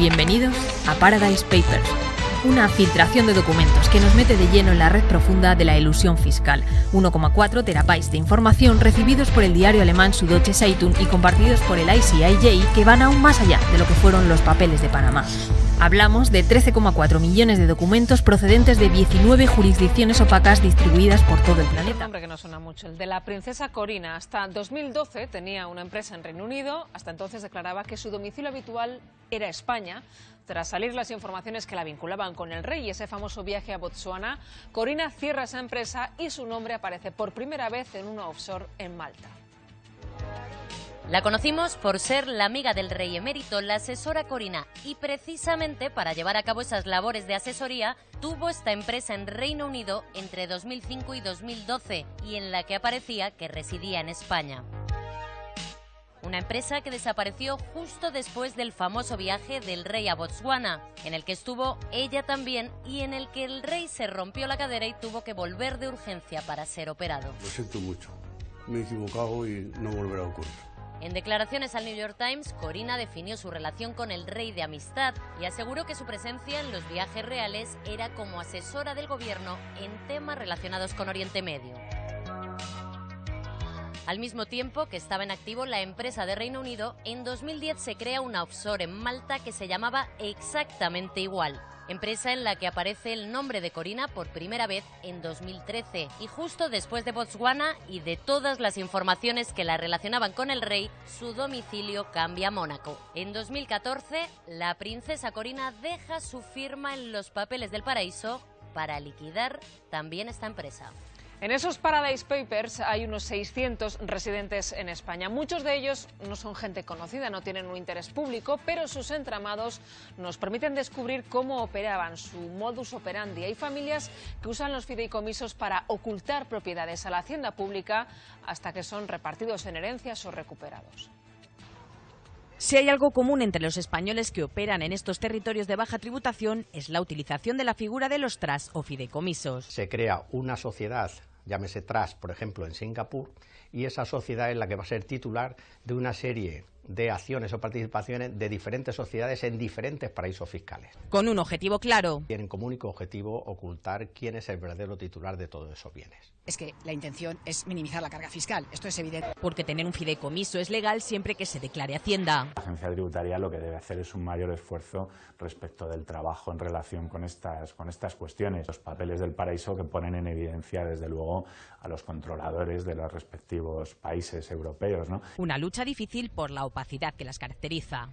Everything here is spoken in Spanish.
Bienvenidos a Paradise Papers, una filtración de documentos que nos mete de lleno en la red profunda de la ilusión fiscal. 1,4 terabytes de información recibidos por el diario alemán Süddeutsche Zeitung y compartidos por el ICIJ que van aún más allá de lo que fueron los papeles de Panamá. Hablamos de 13,4 millones de documentos procedentes de 19 jurisdicciones opacas distribuidas por todo el planeta. Un nombre que no suena mucho, el de la princesa Corina. Hasta 2012 tenía una empresa en Reino Unido, hasta entonces declaraba que su domicilio habitual era España. Tras salir las informaciones que la vinculaban con el rey y ese famoso viaje a Botsuana, Corina cierra esa empresa y su nombre aparece por primera vez en una offshore en Malta. La conocimos por ser la amiga del rey emérito, la asesora Corina, y precisamente para llevar a cabo esas labores de asesoría, tuvo esta empresa en Reino Unido entre 2005 y 2012, y en la que aparecía que residía en España. Una empresa que desapareció justo después del famoso viaje del rey a Botswana, en el que estuvo ella también y en el que el rey se rompió la cadera y tuvo que volver de urgencia para ser operado. Lo siento mucho, me he equivocado y no volverá a ocurrir. En declaraciones al New York Times, Corina definió su relación con el rey de amistad y aseguró que su presencia en los viajes reales era como asesora del gobierno en temas relacionados con Oriente Medio. Al mismo tiempo que estaba en activo la empresa de Reino Unido, en 2010 se crea una offshore en Malta que se llamaba exactamente igual, empresa en la que aparece el nombre de Corina por primera vez en 2013 y justo después de Botswana y de todas las informaciones que la relacionaban con el rey, su domicilio cambia a Mónaco. En 2014, la princesa Corina deja su firma en los papeles del paraíso para liquidar también esta empresa. En esos Paradise Papers hay unos 600 residentes en España. Muchos de ellos no son gente conocida, no tienen un interés público, pero sus entramados nos permiten descubrir cómo operaban, su modus operandi. Hay familias que usan los fideicomisos para ocultar propiedades a la hacienda pública hasta que son repartidos en herencias o recuperados. Si hay algo común entre los españoles que operan en estos territorios de baja tributación es la utilización de la figura de los tras o fideicomisos. Se crea una sociedad llámese Trust, por ejemplo, en Singapur, y esa sociedad es la que va a ser titular de una serie de acciones o participaciones de diferentes sociedades en diferentes paraísos fiscales. Con un objetivo claro. Tienen como único objetivo ocultar quién es el verdadero titular de todos esos bienes. Es que la intención es minimizar la carga fiscal, esto es evidente. Porque tener un fideicomiso es legal siempre que se declare Hacienda. La agencia tributaria lo que debe hacer es un mayor esfuerzo respecto del trabajo en relación con estas, con estas cuestiones. Los papeles del paraíso que ponen en evidencia, desde luego, a los controladores de los respectivos países europeos. ¿no? Una lucha difícil por la opacidad que las caracteriza.